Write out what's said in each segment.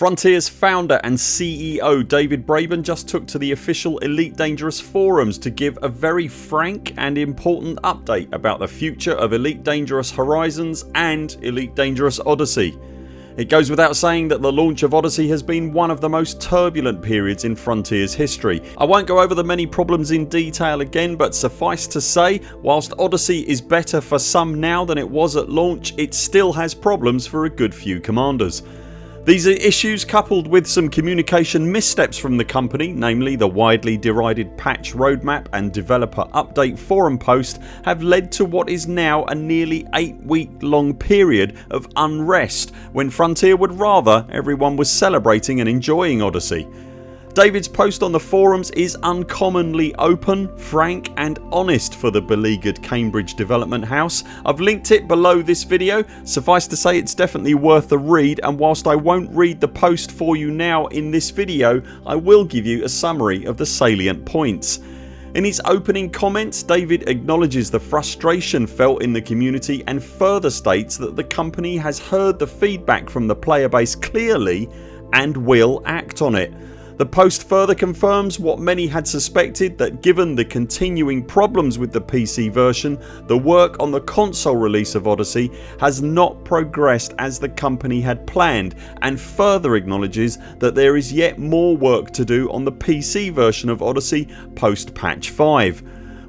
Frontiers founder and CEO David Braben just took to the official Elite Dangerous forums to give a very frank and important update about the future of Elite Dangerous Horizons and Elite Dangerous Odyssey. It goes without saying that the launch of Odyssey has been one of the most turbulent periods in Frontiers history. I won't go over the many problems in detail again but suffice to say whilst Odyssey is better for some now than it was at launch it still has problems for a good few commanders. These are issues coupled with some communication missteps from the company namely the widely derided patch roadmap and developer update forum post have led to what is now a nearly 8 week long period of unrest when Frontier would rather everyone was celebrating and enjoying Odyssey. David's post on the forums is uncommonly open, frank and honest for the beleaguered Cambridge development house. I've linked it below this video. Suffice to say it's definitely worth a read and whilst I won't read the post for you now in this video I will give you a summary of the salient points. In his opening comments David acknowledges the frustration felt in the community and further states that the company has heard the feedback from the player base clearly and will act on it. The post further confirms what many had suspected that given the continuing problems with the PC version the work on the console release of Odyssey has not progressed as the company had planned and further acknowledges that there is yet more work to do on the PC version of Odyssey post patch 5.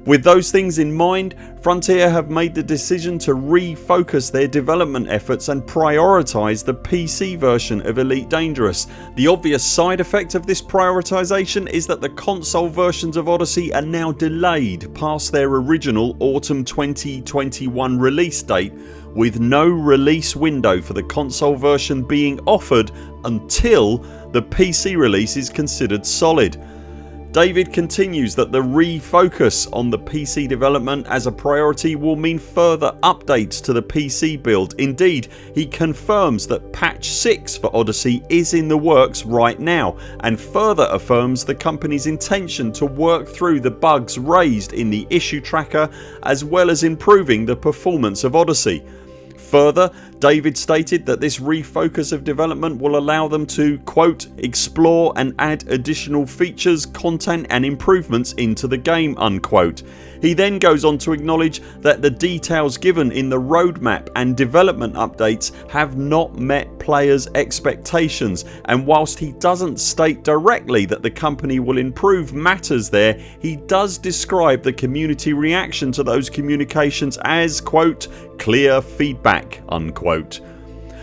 With those things in mind Frontier have made the decision to refocus their development efforts and prioritise the PC version of Elite Dangerous. The obvious side effect of this prioritisation is that the console versions of Odyssey are now delayed past their original autumn 2021 release date with no release window for the console version being offered until the PC release is considered solid. David continues that the refocus on the PC development as a priority will mean further updates to the PC build. Indeed he confirms that patch 6 for Odyssey is in the works right now and further affirms the company's intention to work through the bugs raised in the issue tracker as well as improving the performance of Odyssey. Further David stated that this refocus of development will allow them to quote explore and add additional features, content and improvements into the game unquote. He then goes on to acknowledge that the details given in the roadmap and development updates have not met players expectations and whilst he doesn't state directly that the company will improve matters there he does describe the community reaction to those communications as quote clear feedback unquote.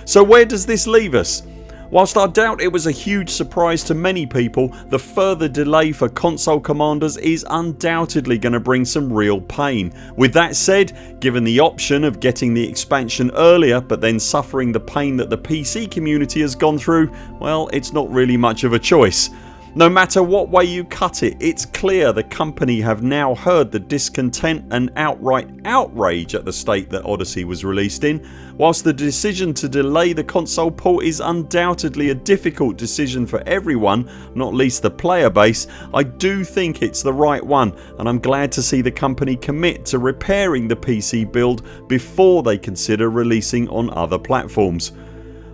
So where does this leave us? Whilst I doubt it was a huge surprise to many people the further delay for console commanders is undoubtedly going to bring some real pain. With that said given the option of getting the expansion earlier but then suffering the pain that the PC community has gone through well it's not really much of a choice. No matter what way you cut it it's clear the company have now heard the discontent and outright outrage at the state that Odyssey was released in. Whilst the decision to delay the console port is undoubtedly a difficult decision for everyone not least the player base I do think it's the right one and I'm glad to see the company commit to repairing the PC build before they consider releasing on other platforms.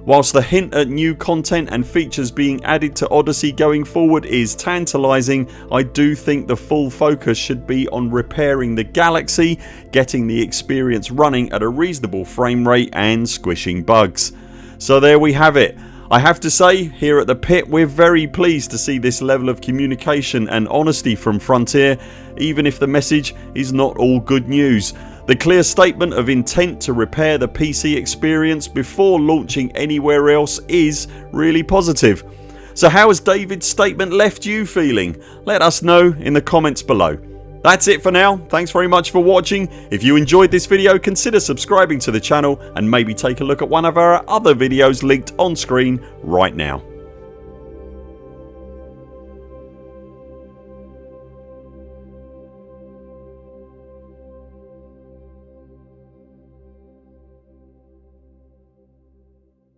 Whilst the hint at new content and features being added to Odyssey going forward is tantalising I do think the full focus should be on repairing the Galaxy, getting the experience running at a reasonable frame rate and squishing bugs. So there we have it. I have to say here at the pit we're very pleased to see this level of communication and honesty from Frontier even if the message is not all good news. The clear statement of intent to repair the PC experience before launching anywhere else is really positive. So how has David's statement left you feeling? Let us know in the comments below. That's it for now. Thanks very much for watching. If you enjoyed this video consider subscribing to the channel and maybe take a look at one of our other videos linked on screen right now.